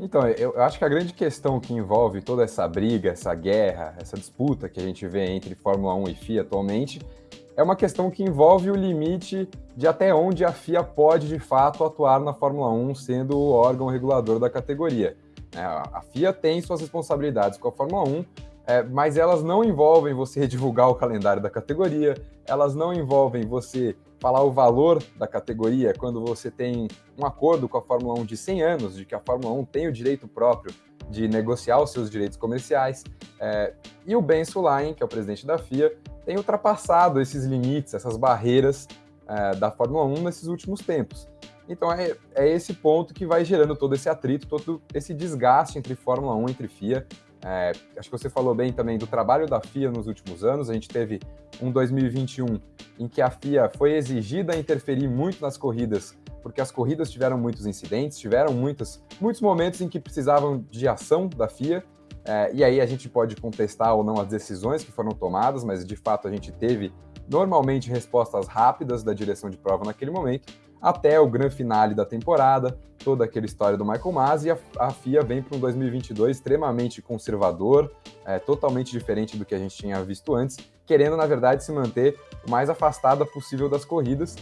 Então, eu, acho que a grande questão que envolve toda essa briga, essa guerra, essa disputa que a gente vê entre Fórmula 1 e FIA atualmente, é uma questão que envolve o limite de até onde a FIA pode, de fato, atuar na Fórmula 1, sendo o órgão regulador da categoria. É, a FIA tem suas responsabilidades com a Fórmula 1, é, mas elas não envolvem você divulgar o calendário da categoria, elas não envolvem você falar o valor da categoria quando você tem um acordo com a Fórmula 1 de 100 anos, de que a Fórmula 1 tem o direito próprio de negociar os seus direitos comerciais. É, e o Ben Sulaim, que é o presidente da FIA, tem ultrapassado esses limites, essas barreiras é, da Fórmula 1 nesses últimos tempos. Então é, é esse ponto que vai gerando todo esse atrito, todo esse desgaste entre Fórmula 1 e entre FIA. É, acho que você falou bem também do trabalho da FIA nos últimos anos. A gente teve um 2021 em que a FIA foi exigida a interferir muito nas corridas, porque as corridas tiveram muitos incidentes, tiveram muitas, muitos momentos em que precisavam de ação da FIA é, e aí a gente pode contestar ou não as decisões que foram tomadas, mas de fato a gente teve normalmente respostas rápidas da direção de prova naquele momento, até o grande finale da temporada, toda aquela história do Michael Masi, e a, a FIA vem para um 2022 extremamente conservador, é, totalmente diferente do que a gente tinha visto antes, querendo, na verdade, se manter o mais afastada possível das corridas.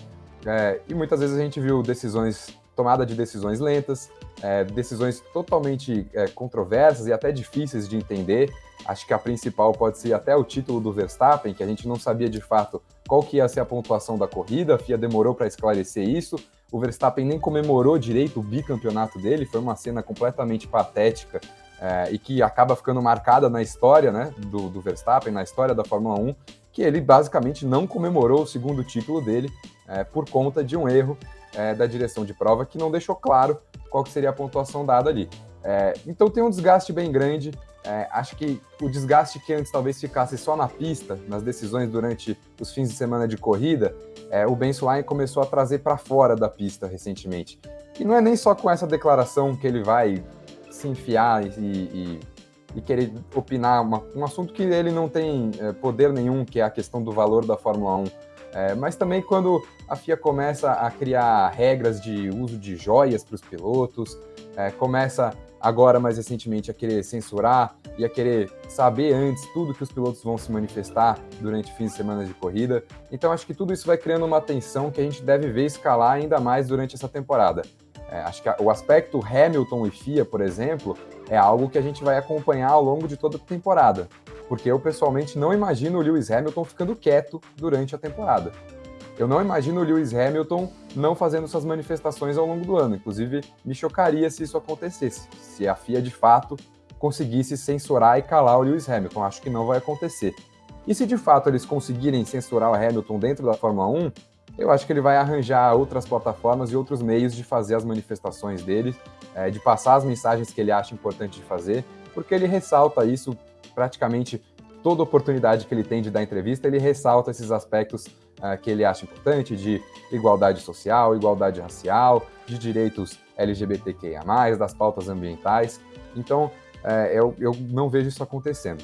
É, e muitas vezes a gente viu decisões tomada de decisões lentas, é, decisões totalmente é, controversas e até difíceis de entender. Acho que a principal pode ser até o título do Verstappen, que a gente não sabia de fato qual que ia ser a pontuação da corrida, a FIA demorou para esclarecer isso. O Verstappen nem comemorou direito o bicampeonato dele, foi uma cena completamente patética é, e que acaba ficando marcada na história né, do, do Verstappen, na história da Fórmula 1, que ele basicamente não comemorou o segundo título dele é, por conta de um erro é, da direção de prova que não deixou claro qual seria a pontuação dada ali. É, então tem um desgaste bem grande. É, acho que o desgaste que antes talvez ficasse só na pista, nas decisões durante os fins de semana de corrida, é, o Ben Swain começou a trazer para fora da pista recentemente. E não é nem só com essa declaração que ele vai se enfiar e, e, e querer opinar uma, um assunto que ele não tem é, poder nenhum, que é a questão do valor da Fórmula 1 é, mas também quando a FIA começa a criar regras de uso de joias para os pilotos, é, começa agora mais recentemente a querer censurar e a querer saber antes tudo que os pilotos vão se manifestar durante fins de semana de corrida. Então acho que tudo isso vai criando uma tensão que a gente deve ver escalar ainda mais durante essa temporada. É, acho que o aspecto Hamilton e FIA, por exemplo, é algo que a gente vai acompanhar ao longo de toda a temporada porque eu pessoalmente não imagino o Lewis Hamilton ficando quieto durante a temporada. Eu não imagino o Lewis Hamilton não fazendo suas manifestações ao longo do ano. Inclusive, me chocaria se isso acontecesse, se a FIA de fato conseguisse censurar e calar o Lewis Hamilton. Acho que não vai acontecer. E se de fato eles conseguirem censurar o Hamilton dentro da Fórmula 1, eu acho que ele vai arranjar outras plataformas e outros meios de fazer as manifestações dele, é, de passar as mensagens que ele acha importante de fazer, porque ele ressalta isso praticamente toda oportunidade que ele tem de dar entrevista, ele ressalta esses aspectos uh, que ele acha importante de igualdade social, igualdade racial, de direitos LGBTQIA+, das pautas ambientais. Então, uh, eu, eu não vejo isso acontecendo.